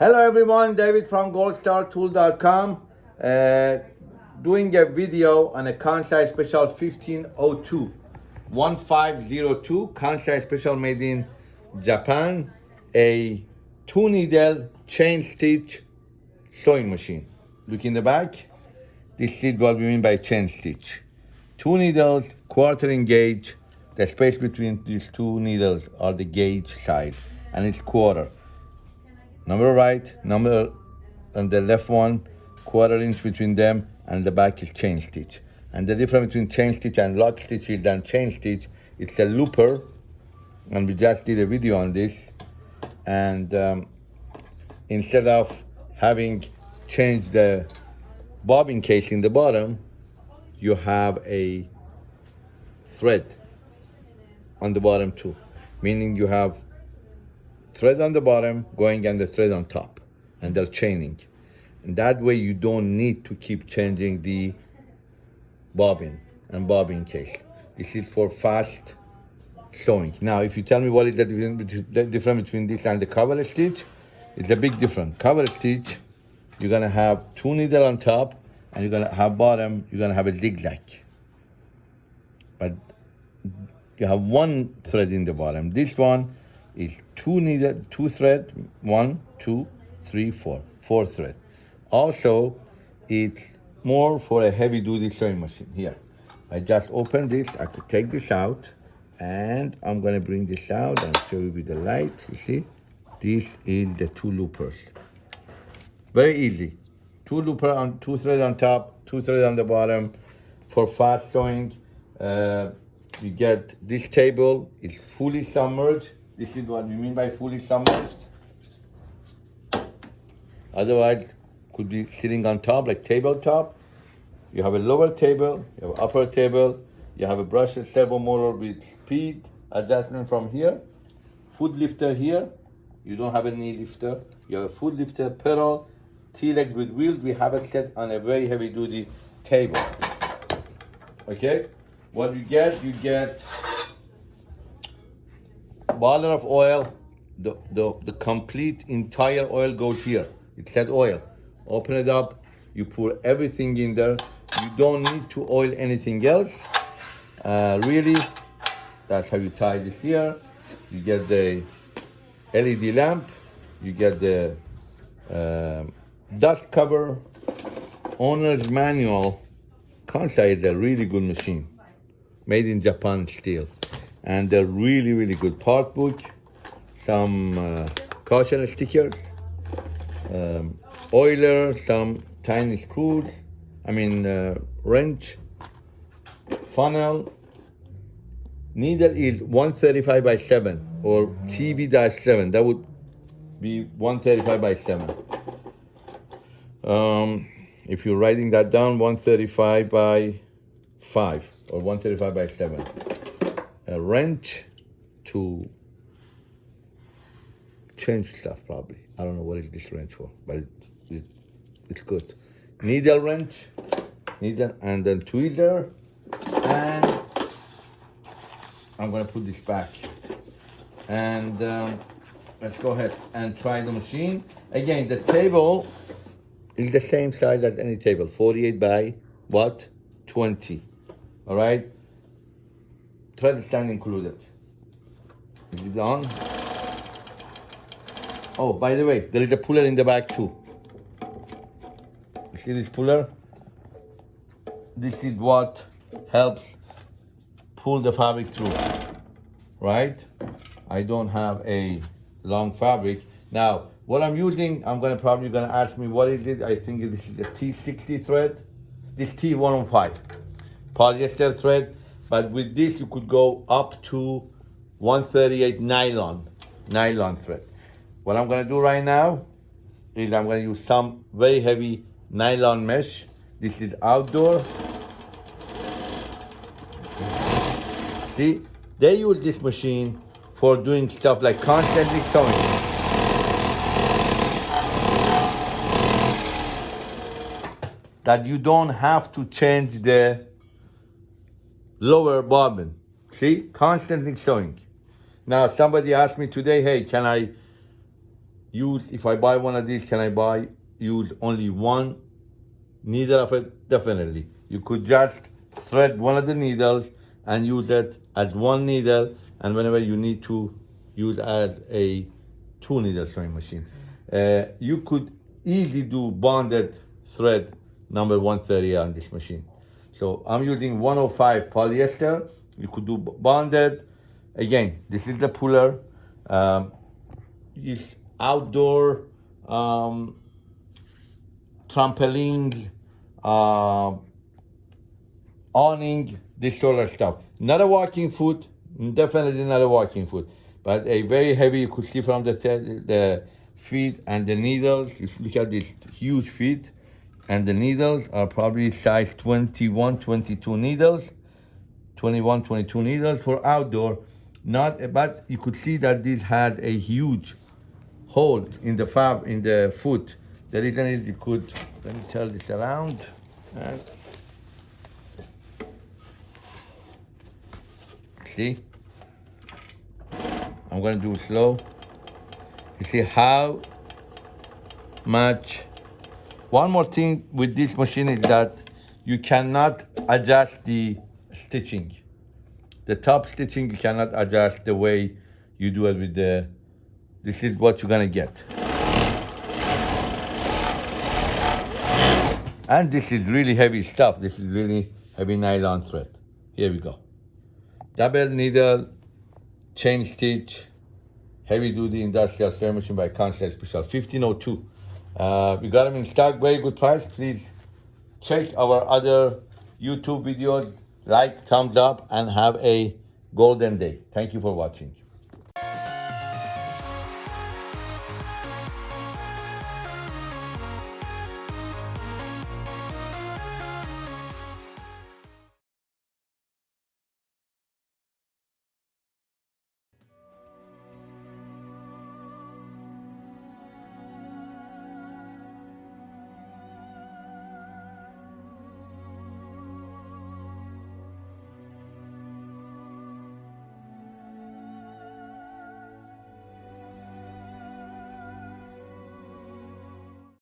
Hello everyone, David from goldstartool.com uh, doing a video on a Kansai Special 1502 1502 Kansai Special made in Japan a two needle chain stitch sewing machine. Look in the back. This is what we mean by chain stitch two needles quartering gauge the space between these two needles are the gauge size and it's quarter number right, number on the left one, quarter inch between them, and the back is chain stitch. And the difference between chain stitch and lock stitch is than chain stitch, it's a looper, and we just did a video on this. And um, instead of having changed the bobbin case in the bottom, you have a thread on the bottom too, meaning you have thread on the bottom going and the thread on top and they're chaining. And that way you don't need to keep changing the bobbin and bobbin case. This is for fast sewing. Now if you tell me what is the difference between this and the cover stitch it's a big difference. Cover stitch you're gonna have two needle on top and you're gonna have bottom you're gonna have a zigzag. But you have one thread in the bottom. This one is two needle, two thread, one, two, three, four, four thread. Also, it's more for a heavy duty sewing machine. Here, I just open this, I could take this out, and I'm gonna bring this out and show you with the light, you see? This is the two loopers. Very easy. Two looper on, two thread on top, two thread on the bottom. For fast sewing, uh, you get this table, it's fully submerged, this is what we mean by fully submerged. Otherwise, could be sitting on top, like tabletop. You have a lower table, you have upper table, you have a brushless servo motor with speed adjustment from here, foot lifter here, you don't have a knee lifter, you have a foot lifter, pedal, T-leg with wheels, we have it set on a very heavy duty table. Okay, what you get, you get bottle of oil, the, the, the complete entire oil goes here. It's that oil. Open it up, you pour everything in there. You don't need to oil anything else. Uh, really, that's how you tie this here. You get the LED lamp, you get the uh, dust cover, owner's manual. Kansai is a really good machine, made in Japan steel and a really, really good part book, some uh, caution stickers, um, oiler, some tiny screws, I mean uh, wrench, funnel, needle is 135 by 7 or TV-7, that would be 135 by 7. Um, if you're writing that down, 135 by 5 or 135 by 7 a wrench to change stuff probably. I don't know what is this wrench for, but it, it, it's good. Needle wrench, needle, and then tweezer, and I'm gonna put this back. And um, let's go ahead and try the machine. Again, the table is the same size as any table, 48 by what? 20, all right? Thread stand included. Is it on? Oh, by the way, there is a puller in the back too. You see this puller? This is what helps pull the fabric through, right? I don't have a long fabric. Now, what I'm using, I'm gonna probably gonna ask me what is it? I think this is a T60 thread. This T105, polyester thread. But with this, you could go up to 138 nylon, nylon thread. What I'm gonna do right now is I'm gonna use some very heavy nylon mesh. This is outdoor. See, they use this machine for doing stuff like constantly sewing. That you don't have to change the lower bobbin. See, constantly sewing. Now, somebody asked me today, hey, can I use, if I buy one of these, can I buy, use only one needle of it? Definitely. You could just thread one of the needles and use it as one needle and whenever you need to use as a two needle sewing machine. Uh, you could easily do bonded thread number 130 on this machine. So I'm using 105 polyester. You could do bonded. Again, this is the puller. Um, it's outdoor um, trampoline, uh, awning, this sort of stuff. Not a walking foot, definitely not a walking foot, but a very heavy, you could see from the, the feet and the needles. You look at these huge feet and the needles are probably size 21, 22 needles, 21, 22 needles for outdoor. Not, but you could see that this had a huge hole in the fab, in the foot. The reason is you could, let me turn this around. And see? I'm gonna do it slow. You see how much. One more thing with this machine is that you cannot adjust the stitching. The top stitching you cannot adjust the way you do it with the, this is what you're gonna get. And this is really heavy stuff. This is really heavy nylon thread. Here we go. Double needle, chain stitch, heavy duty industrial sewing machine by Kansai Special, 1502. Uh, we got them in stock, very good price. Please check our other YouTube videos, like, thumbs up, and have a golden day. Thank you for watching.